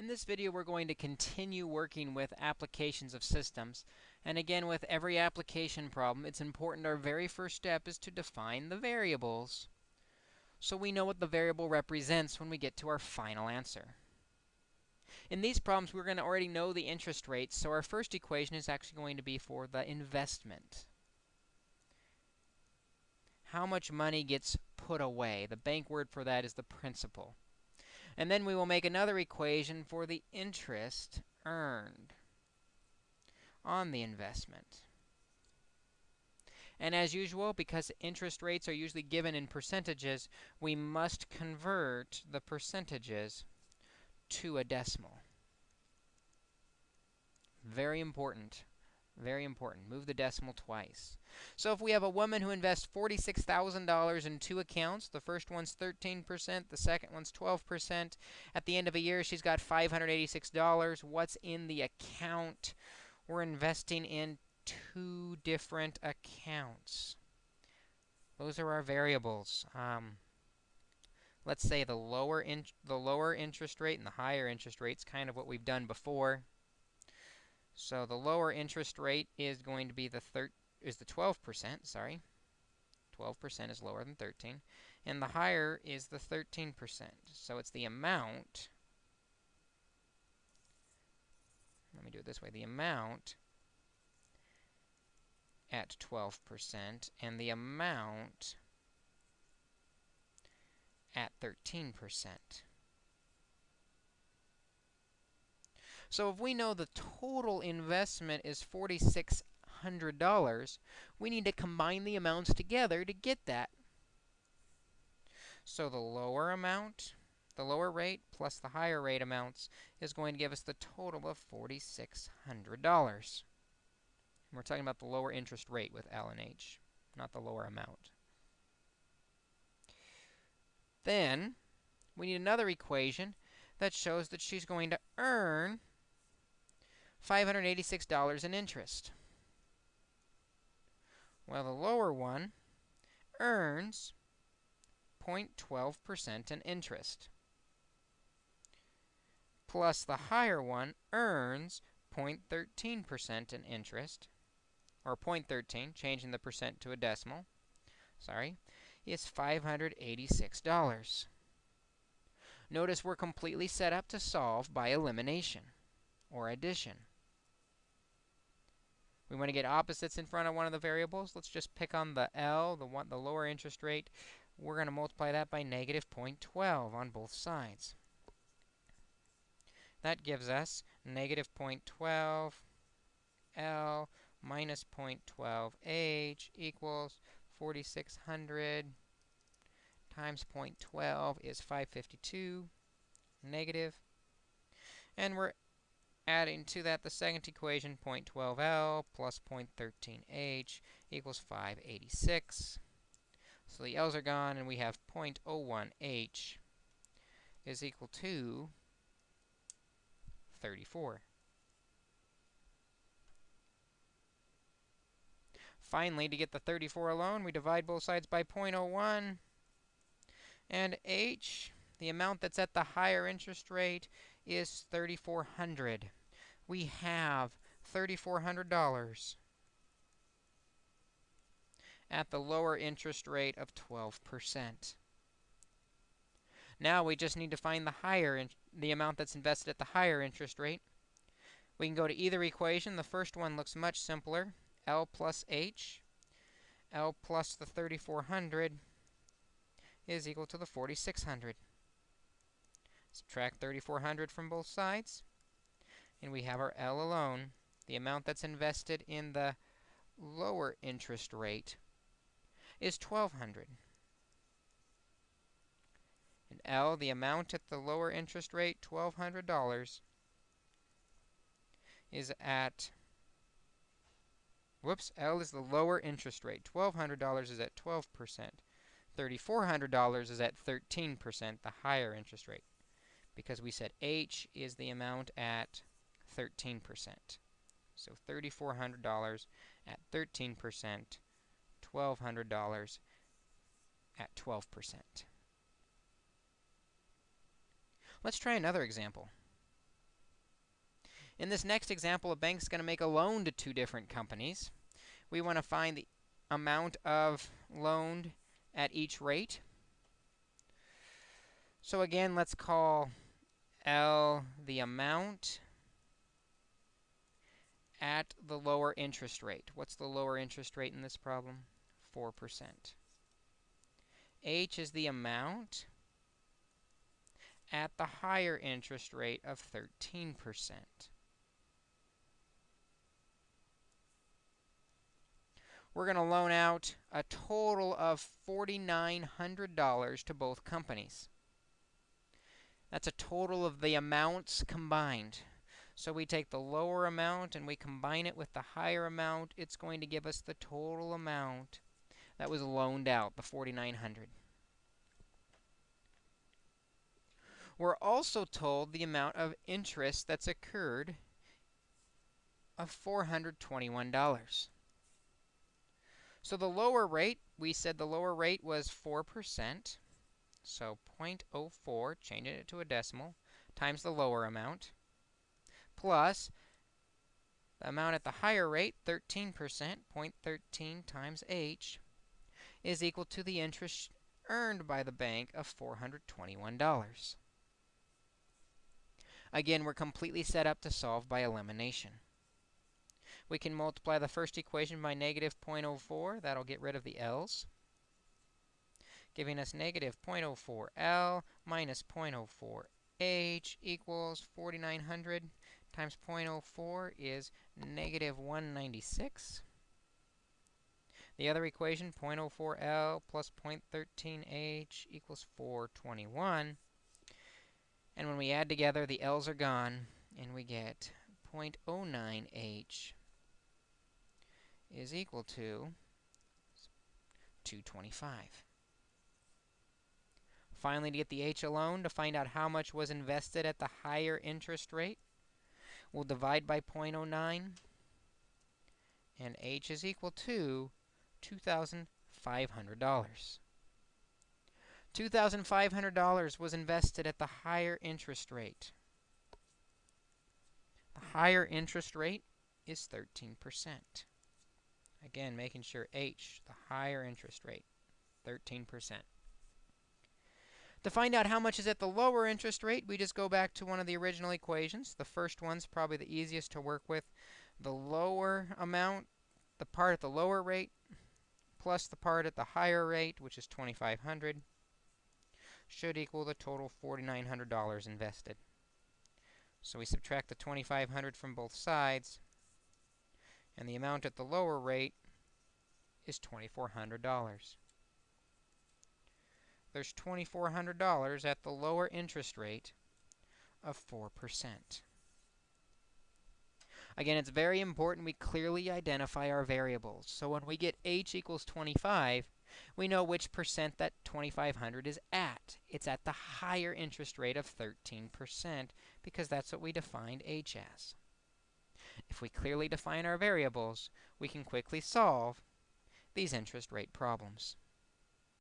In this video, we're going to continue working with applications of systems. And again, with every application problem, it's important our very first step is to define the variables so we know what the variable represents when we get to our final answer. In these problems, we're going to already know the interest rates, so our first equation is actually going to be for the investment. How much money gets put away? The bank word for that is the principal. And then we will make another equation for the interest earned on the investment. And as usual, because interest rates are usually given in percentages, we must convert the percentages to a decimal. Very important. Very important. Move the decimal twice. So if we have a woman who invests $46,000 in two accounts, the first one's 13%, the second one's 12%. At the end of a year, she's got $586. What's in the account? We're investing in two different accounts. Those are our variables. Um, let's say the lower the lower interest rate and the higher interest rate is kind of what we've done before. So the lower interest rate is going to be the thir is the 12%, sorry. 12% is lower than 13. And the higher is the 13%. So it's the amount. Let me do it this way. The amount at 12% and the amount at 13%. So if we know the total investment is $4,600, we need to combine the amounts together to get that. So the lower amount, the lower rate, plus the higher rate amounts is going to give us the total of $4,600. We're talking about the lower interest rate with L and H, not the lower amount. Then, we need another equation that shows that she's going to earn $586 in interest. Well, the lower one earns 0.12% in interest, plus the higher one earns 0.13% in interest, or 0.13, changing the percent to a decimal, sorry, is $586. Notice we're completely set up to solve by elimination or addition. We want to get opposites in front of one of the variables. Let's just pick on the L, the one, the lower interest rate. We're going to multiply that by negative 0.12 on both sides. That gives us negative 0.12 L minus 0.12 H equals 4,600 times 0.12 is 552 negative. And we're Adding to that the second equation, 0.12L plus 0.13H equals 586. So the L's are gone, and we have 0.01H is equal to 34. Finally, to get the 34 alone, we divide both sides by 0.01. And H, the amount that's at the higher interest rate, is 3400 we have $3,400 at the lower interest rate of 12%. Now we just need to find the higher the amount that's invested at the higher interest rate. We can go to either equation. The first one looks much simpler. L plus H. L plus the 3400 is equal to the 4600. Subtract 3400 from both sides and we have our L alone, the amount that's invested in the lower interest rate is 1200 and L, the amount at the lower interest rate, $1,200, is at, whoops, L is the lower interest rate. $1,200 is at 12%. $3,400 is at 13%, the higher interest rate, because we said H is the amount at 13%. So $3,400 at 13%, $1,200 at 12%. Let's try another example. In this next example, a bank's going to make a loan to two different companies. We want to find the amount of loaned at each rate. So again, let's call L the amount at the lower interest rate. What's the lower interest rate in this problem? 4%. H is the amount at the higher interest rate of 13%. We're going to loan out a total of $4,900 to both companies. That's a total of the amounts combined. So we take the lower amount and we combine it with the higher amount. It's going to give us the total amount that was loaned out, the 4900 We're also told the amount of interest that's occurred of $421. So the lower rate, we said the lower rate was 4%. So 0.04, changing it to a decimal, times the lower amount plus the amount at the higher rate, 13%, 0.13 times h, is equal to the interest earned by the bank of $421. Again, we're completely set up to solve by elimination. We can multiply the first equation by negative 0.04. That'll get rid of the l's, giving us negative 0.04l minus 0.04h equals 4900 times 0.04 is negative 196. The other equation, 0.04L plus 0.13H equals 421. And when we add together, the L's are gone, and we get 0.09H is equal to 225. Finally, to get the H alone, to find out how much was invested at the higher interest rate, We'll divide by 0.09, and h is equal to $2,500. $2,500 was invested at the higher interest rate. The higher interest rate is 13%. Again, making sure H, the higher interest rate, 13%. To find out how much is at the lower interest rate, we just go back to one of the original equations. The first one's probably the easiest to work with. The lower amount, the part at the lower rate, plus the part at the higher rate, which is 2500 should equal the total $4,900 invested. So we subtract the 2500 from both sides, and the amount at the lower rate is $2,400 there's $2,400 at the lower interest rate of 4%. Again, it's very important we clearly identify our variables. So when we get h equals 25, we know which percent that 2500 is at. It's at the higher interest rate of 13% because that's what we defined h as. If we clearly define our variables, we can quickly solve these interest rate problems.